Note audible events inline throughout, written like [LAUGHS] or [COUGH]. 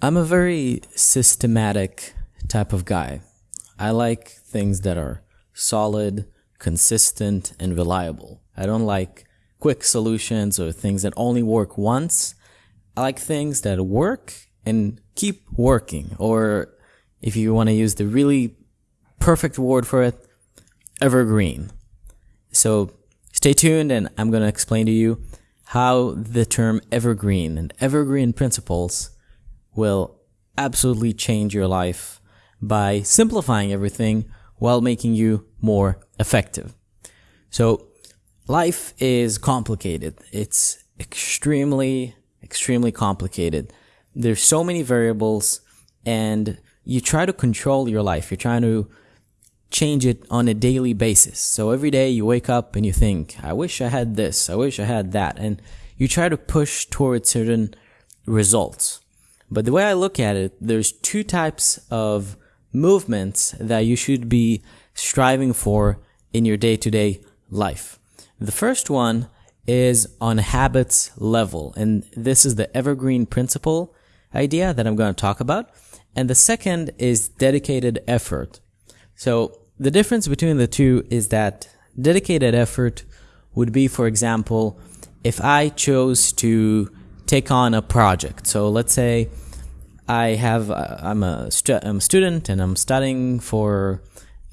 I'm a very systematic type of guy. I like things that are solid, consistent, and reliable. I don't like quick solutions or things that only work once. I like things that work and keep working. Or if you want to use the really perfect word for it, evergreen. So stay tuned and I'm going to explain to you how the term evergreen and evergreen principles will absolutely change your life by simplifying everything while making you more effective. So life is complicated. It's extremely, extremely complicated. There's so many variables and you try to control your life. You're trying to change it on a daily basis. So every day you wake up and you think, I wish I had this. I wish I had that. And you try to push towards certain results. But the way I look at it, there's two types of movements that you should be striving for in your day to day life. The first one is on habits level. And this is the evergreen principle idea that I'm going to talk about. And the second is dedicated effort. So the difference between the two is that dedicated effort would be, for example, if I chose to take on a project. So let's say I have uh, I'm a stu- I'm a student and I'm studying for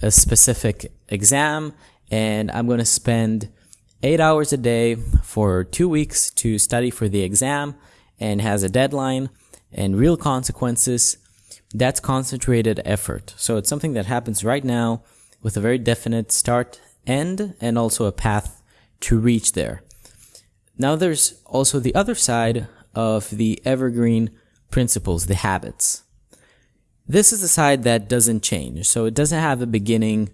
a specific exam and I'm going to spend 8 hours a day for 2 weeks to study for the exam and has a deadline and real consequences. That's concentrated effort. So it's something that happens right now with a very definite start end and also a path to reach there now there's also the other side of the evergreen principles, the habits. This is the side that doesn't change. So it doesn't have a beginning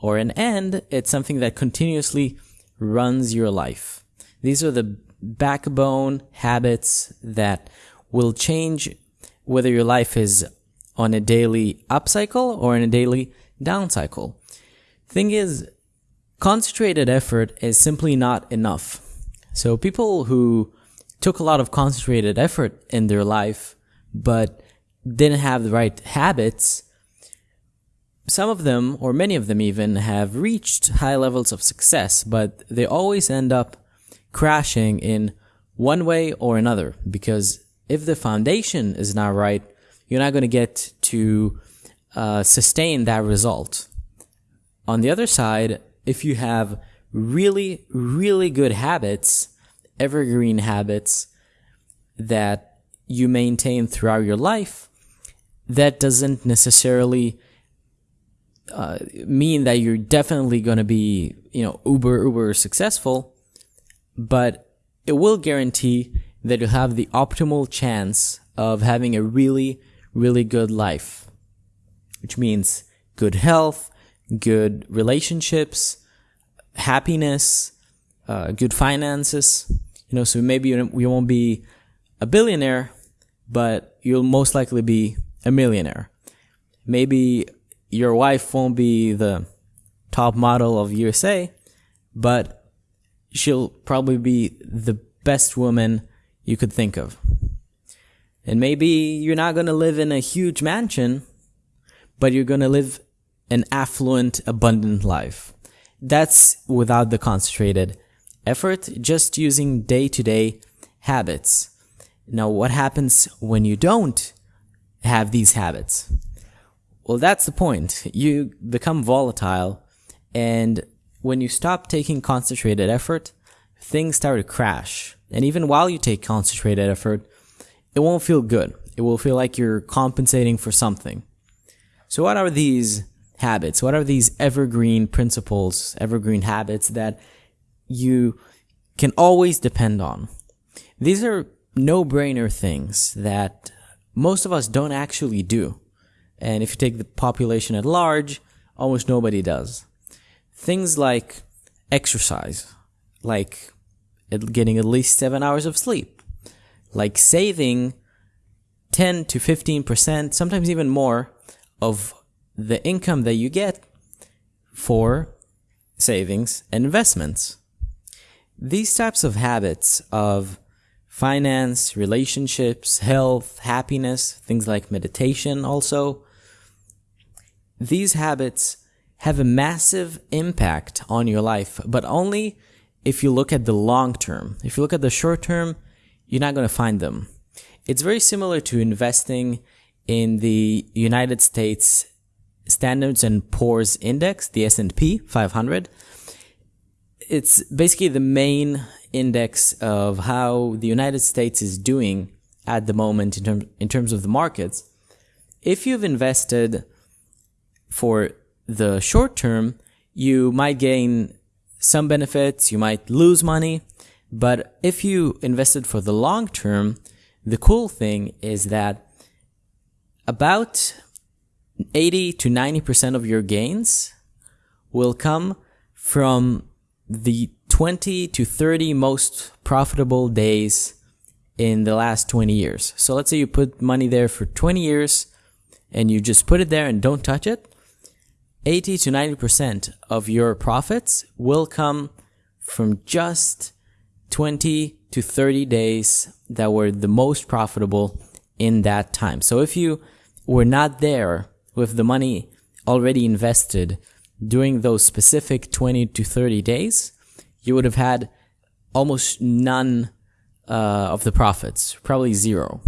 or an end. It's something that continuously runs your life. These are the backbone habits that will change whether your life is on a daily up cycle or in a daily down cycle. Thing is, concentrated effort is simply not enough. So people who took a lot of concentrated effort in their life, but didn't have the right habits, some of them, or many of them even, have reached high levels of success, but they always end up crashing in one way or another because if the foundation is not right, you're not going to get to uh, sustain that result. On the other side, if you have really, really good habits, evergreen habits that you maintain throughout your life, that doesn't necessarily uh, mean that you're definitely going to be, you know, uber, uber successful, but it will guarantee that you'll have the optimal chance of having a really, really good life, which means good health, good relationships, happiness, uh, good finances. You know, so maybe you, you won't be a billionaire, but you'll most likely be a millionaire. Maybe your wife won't be the top model of USA, but she'll probably be the best woman you could think of. And maybe you're not going to live in a huge mansion, but you're going to live an affluent, abundant life. That's without the concentrated effort, just using day to day habits. Now, what happens when you don't have these habits? Well, that's the point. You become volatile, and when you stop taking concentrated effort, things start to crash. And even while you take concentrated effort, it won't feel good. It will feel like you're compensating for something. So, what are these habits? What are these evergreen principles, evergreen habits that you can always depend on. These are no brainer things that most of us don't actually do. And if you take the population at large, almost nobody does. Things like exercise, like getting at least seven hours of sleep, like saving 10 to 15%, sometimes even more, of the income that you get for savings and investments. These types of habits of finance, relationships, health, happiness, things like meditation also. These habits have a massive impact on your life, but only if you look at the long term. If you look at the short term, you're not going to find them. It's very similar to investing in the United States Standards and Poor's Index, the S&P 500. It's basically the main index of how the United States is doing at the moment in, term, in terms of the markets. If you've invested for the short term, you might gain some benefits, you might lose money, but if you invested for the long term, the cool thing is that about 80 to 90% of your gains will come from the 20 to 30 most profitable days in the last 20 years. So let's say you put money there for 20 years and you just put it there and don't touch it. 80 to 90% of your profits will come from just 20 to 30 days that were the most profitable in that time. So if you were not there with the money already invested during those specific 20 to 30 days, you would have had almost none uh, of the profits, probably zero.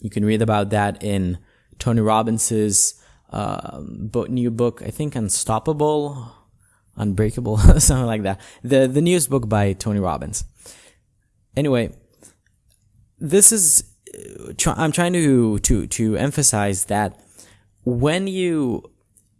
You can read about that in Tony Robbins's uh, new book, I think Unstoppable, Unbreakable, [LAUGHS] something like that. The the newest book by Tony Robbins. Anyway, this is I'm trying to to to emphasize that when you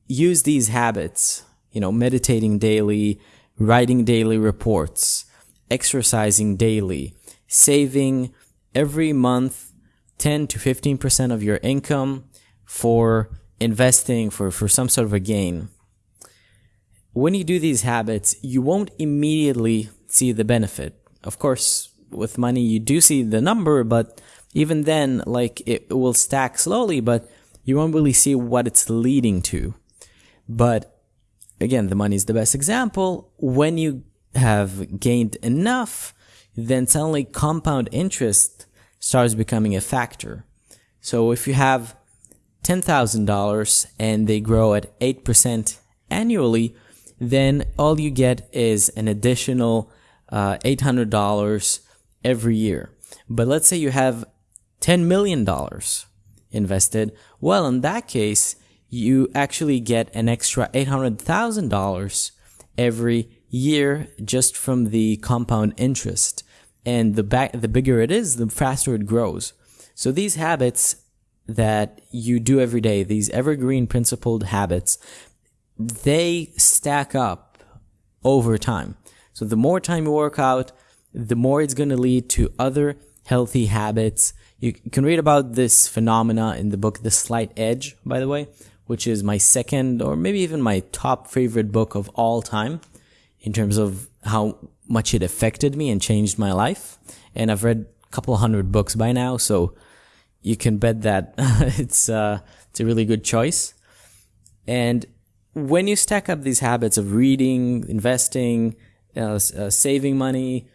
use these habits, you know, meditating daily, writing daily reports, exercising daily, saving every month 10 to 15% of your income for investing for, for some sort of a gain. When you do these habits, you won't immediately see the benefit. Of course, with money, you do see the number, but even then, like it will stack slowly, but you won't really see what it's leading to. But again, the money is the best example. When you have gained enough, then suddenly compound interest starts becoming a factor. So if you have $10,000 and they grow at 8% annually, then all you get is an additional uh, $800 every year. But let's say you have $10 million invested. Well, in that case, you actually get an extra $800,000 every year just from the compound interest. And the back, the bigger it is, the faster it grows. So these habits that you do every day, these evergreen principled habits, they stack up over time. So the more time you work out, the more it's going to lead to other healthy habits. You can read about this phenomena in the book The Slight Edge, by the way, which is my second or maybe even my top favorite book of all time in terms of how much it affected me and changed my life. And I've read a couple hundred books by now, so you can bet that [LAUGHS] it's uh, it's a really good choice. And when you stack up these habits of reading, investing, uh, uh, saving money,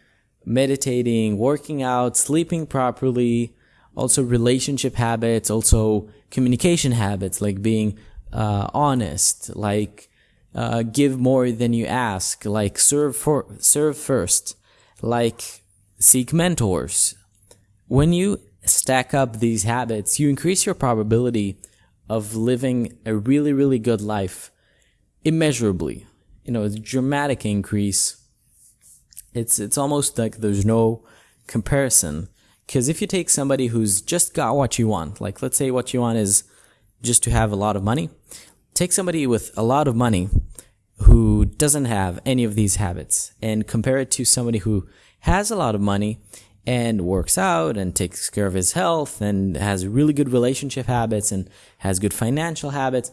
meditating, working out, sleeping properly, also relationship habits, also communication habits like being uh, honest, like uh, give more than you ask, like serve for serve first, like seek mentors. When you stack up these habits, you increase your probability of living a really, really good life immeasurably. You know, it's a dramatic increase. It's, it's almost like there's no comparison. Because if you take somebody who's just got what you want, like let's say what you want is just to have a lot of money, take somebody with a lot of money who doesn't have any of these habits and compare it to somebody who has a lot of money and works out and takes care of his health and has really good relationship habits and has good financial habits,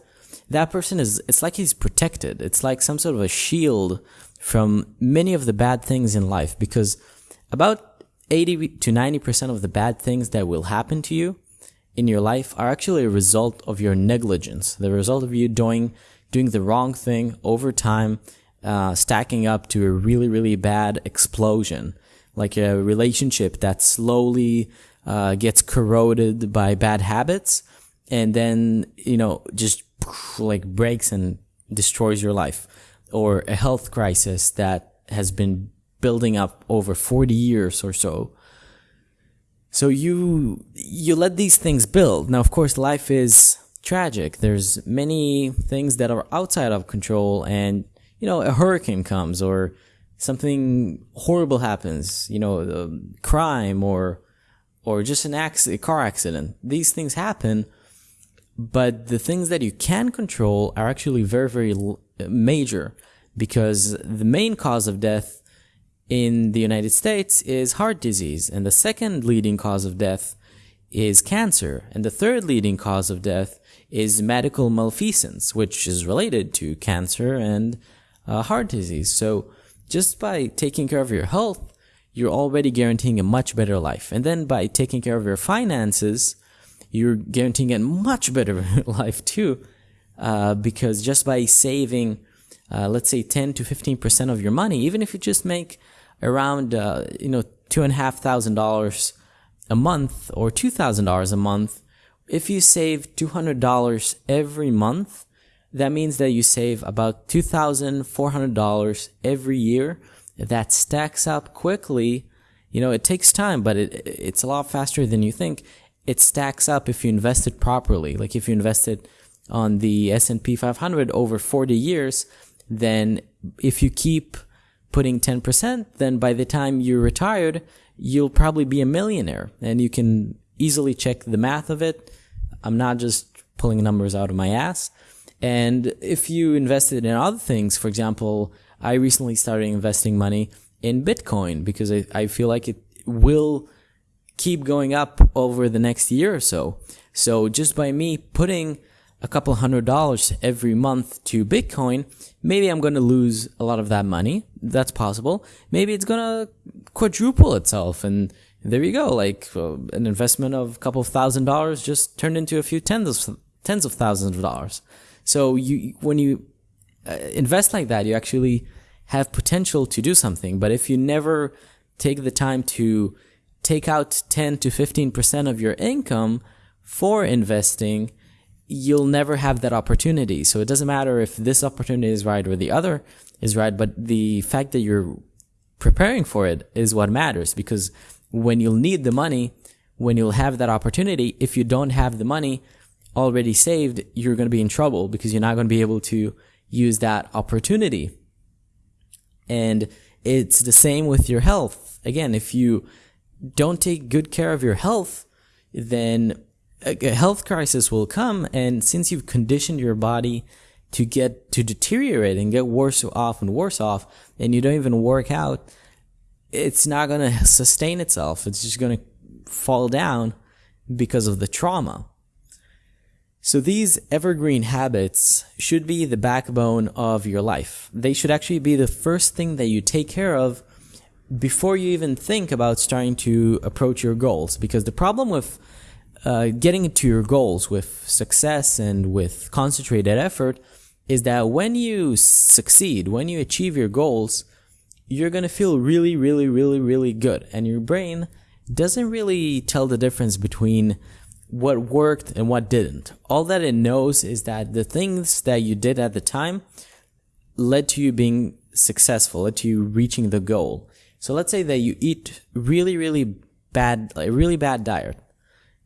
that person is, it's like he's protected. It's like some sort of a shield from many of the bad things in life because about 80 to 90% of the bad things that will happen to you in your life are actually a result of your negligence, the result of you doing, doing the wrong thing over time, uh, stacking up to a really, really bad explosion like a relationship that slowly uh, gets corroded by bad habits and then, you know, just like breaks and destroys your life or a health crisis that has been building up over 40 years or so. So you you let these things build. Now of course life is tragic. There's many things that are outside of control and you know a hurricane comes or something horrible happens, you know, crime or or just an accident, car accident. These things happen, but the things that you can control are actually very very major because the main cause of death in the United States is heart disease and the second leading cause of death is cancer and the third leading cause of death is medical malfeasance which is related to cancer and uh, heart disease. So just by taking care of your health, you're already guaranteeing a much better life. And then by taking care of your finances, you're guaranteeing a much better [LAUGHS] life too. Uh, because just by saving, uh, let's say 10 to 15% of your money, even if you just make around, uh, you know, two and a half thousand dollars a month or two thousand dollars a month, if you save $200 every month, that means that you save about $2,400 every year. That stacks up quickly. You know, it takes time, but it, it's a lot faster than you think. It stacks up if you invest it properly. Like if you invest it on the S&P 500 over 40 years, then if you keep putting 10%, then by the time you're retired, you'll probably be a millionaire and you can easily check the math of it. I'm not just pulling numbers out of my ass. And if you invested in other things, for example, I recently started investing money in Bitcoin because I, I feel like it will keep going up over the next year or so. So just by me putting a couple hundred dollars every month to Bitcoin, maybe I'm going to lose a lot of that money. That's possible. Maybe it's going to quadruple itself and there you go. Like uh, an investment of a couple of thousand dollars just turned into a few tens of, tens of thousands of dollars. So you, when you uh, invest like that, you actually have potential to do something. But if you never take the time to take out 10 to 15% of your income for investing, you'll never have that opportunity. So it doesn't matter if this opportunity is right or the other is right, but the fact that you're preparing for it is what matters because when you'll need the money, when you'll have that opportunity, if you don't have the money, already saved, you're going to be in trouble because you're not going to be able to use that opportunity. And it's the same with your health. Again, if you don't take good care of your health, then a health crisis will come. And since you've conditioned your body to get to deteriorate and get worse off and worse off, and you don't even work out, it's not going to sustain itself. It's just going to fall down because of the trauma. So these evergreen habits should be the backbone of your life. They should actually be the first thing that you take care of before you even think about starting to approach your goals. Because the problem with uh, getting to your goals with success and with concentrated effort is that when you succeed, when you achieve your goals, you're going to feel really, really, really, really good. And your brain doesn't really tell the difference between what worked and what didn't. All that it knows is that the things that you did at the time led to you being successful, led to you reaching the goal. So let's say that you eat really, really bad, a really bad diet,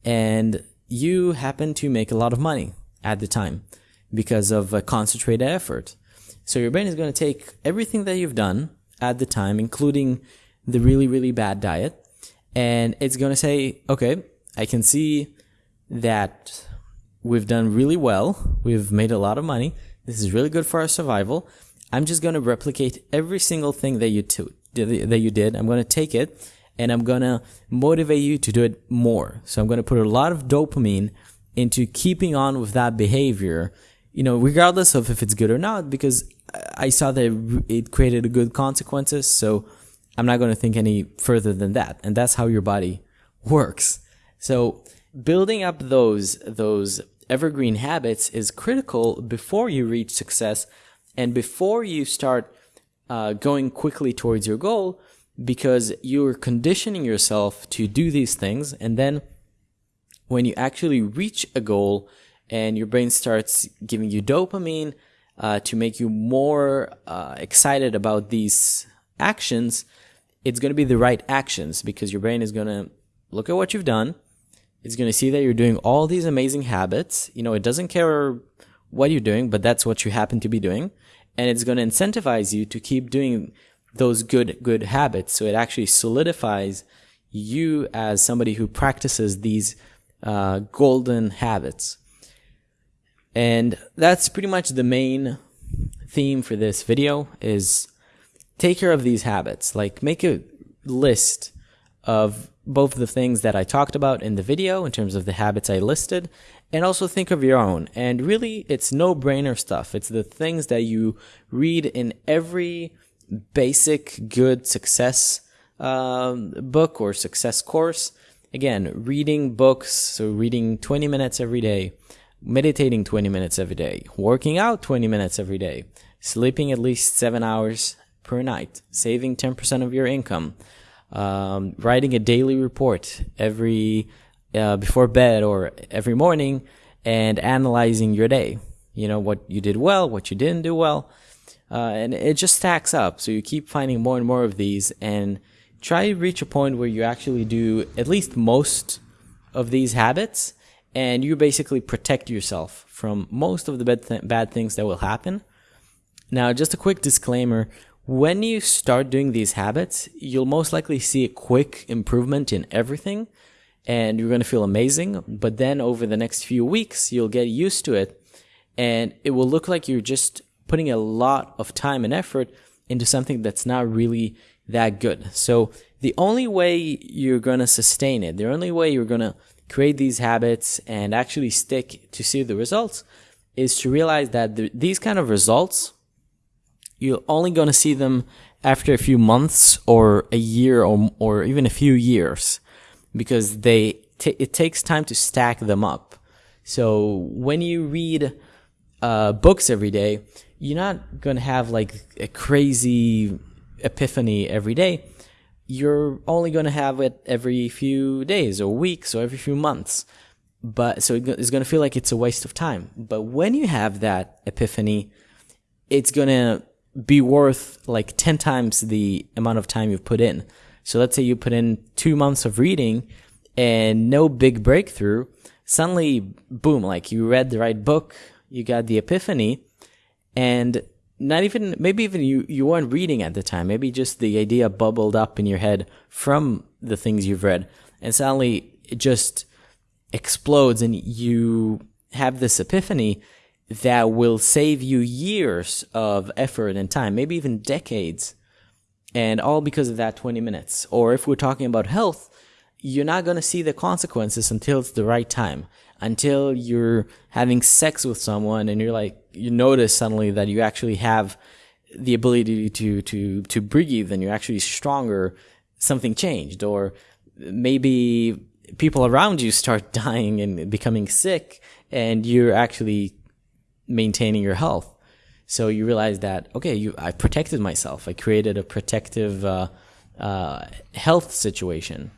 and you happen to make a lot of money at the time because of a concentrated effort. So your brain is going to take everything that you've done at the time, including the really, really bad diet, and it's going to say, okay, I can see that we've done really well. We've made a lot of money. This is really good for our survival. I'm just going to replicate every single thing that you that you did. I'm going to take it and I'm to motivate you to do it more. So I'm to put a lot of dopamine into keeping on with that behavior, you know, regardless of if it's good or not, because I saw that it created a good consequences. So I'm not to think any further than that. And that's how your body works. So building up those those evergreen habits is critical before you reach success and before you start uh, going quickly towards your goal because you're conditioning yourself to do these things. And then when you actually reach a goal and your brain starts giving you dopamine uh, to make you more uh, excited about these actions, it's going to be the right actions because your brain is going to look at what you've done. It's going to see that you're doing all these amazing habits. You know, it doesn't care what you're doing, but that's what you happen to be doing. And it's going to incentivize you to keep doing those good, good habits. So it actually solidifies you as somebody who practices these uh, golden habits. And that's pretty much the main theme for this video is take care of these habits. Like make a list of both the things that I talked about in the video in terms of the habits I listed and also think of your own. And really, it's no brainer stuff. It's the things that you read in every basic good success um, book or success course. Again, reading books, so reading 20 minutes every day, meditating 20 minutes every day, working out 20 minutes every day, sleeping at least seven hours per night, saving 10% of your income, um, writing a daily report every uh, before bed or every morning, and analyzing your day. You know what you did well, what you didn't do well, uh, and it just stacks up. So you keep finding more and more of these, and try to reach a point where you actually do at least most of these habits, and you basically protect yourself from most of the bad, th- bad things that will happen. Now, just a quick disclaimer when you start doing these habits, you'll most likely see a quick improvement in everything and you're going to feel amazing. But then over the next few weeks, you'll get used to it and it will look like you're just putting a lot of time and effort into something that's not really that good. So the only way you're going to sustain it, the only way you're going to create these habits and actually stick to see the results is to realize that the, these kind of results you're only going to see them after a few months or a year or, or even a few years because they it takes time to stack them up. So when you read uh, books every day, you're not going to have like a crazy epiphany every day. You're only going to have it every few days or weeks or every few months. But so it's going to feel like it's a waste of time. But when you have that epiphany, it's going to be worth like 10 times the amount of time you've put in. So let's say you put in two months of reading and no big breakthrough. Suddenly, boom, like you read the right book, you got the epiphany, and not even, maybe even you, you weren't reading at the time. Maybe just the idea bubbled up in your head from the things you've read. And suddenly it just explodes and you have this epiphany that will save you years of effort and time, maybe even decades, and all because of that 20 minutes. Or if we're talking about health, you're not going to see the consequences until it's the right time, until you're having sex with someone and you're like, you notice suddenly that you actually have the ability to, to, to breathe and you're actually stronger, something changed. Or maybe people around you start [LAUGHS] dying and becoming sick and you're actually maintaining your health. So you realize that okay, you I protected myself. I created a protective uh, uh, health situation,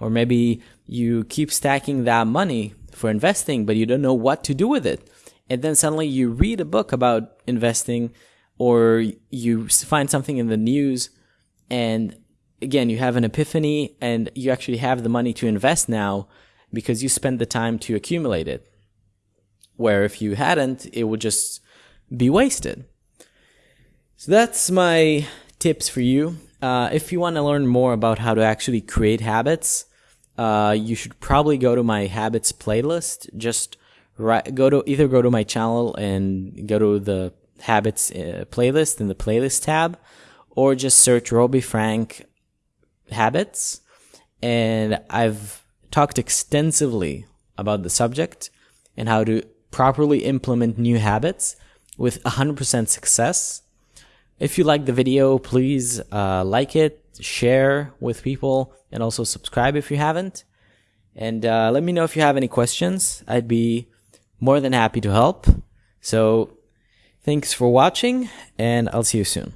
or maybe you keep stacking that money for investing, but you don't know what to do with it. And then suddenly you read a book about investing, or you find something in the news, and again you have an epiphany, and you actually have the money to invest now because you spent the time to accumulate it where if you hadn't, it would just be wasted. So that's my tips for you. Uh, if you want to learn more about how to actually create habits, uh, you should probably go to my habits playlist. Just go to either go to my channel and go to the habits uh, playlist in the playlist tab, or just search Roby Frank habits. And I've talked extensively about the subject and how to properly implement new habits with 100% success. If you like the video, please uh, like it, share with people, and also subscribe if you haven't. And uh, let me know if you have any questions. I'd be more than happy to help. So, thanks for watching, and I'll see you soon.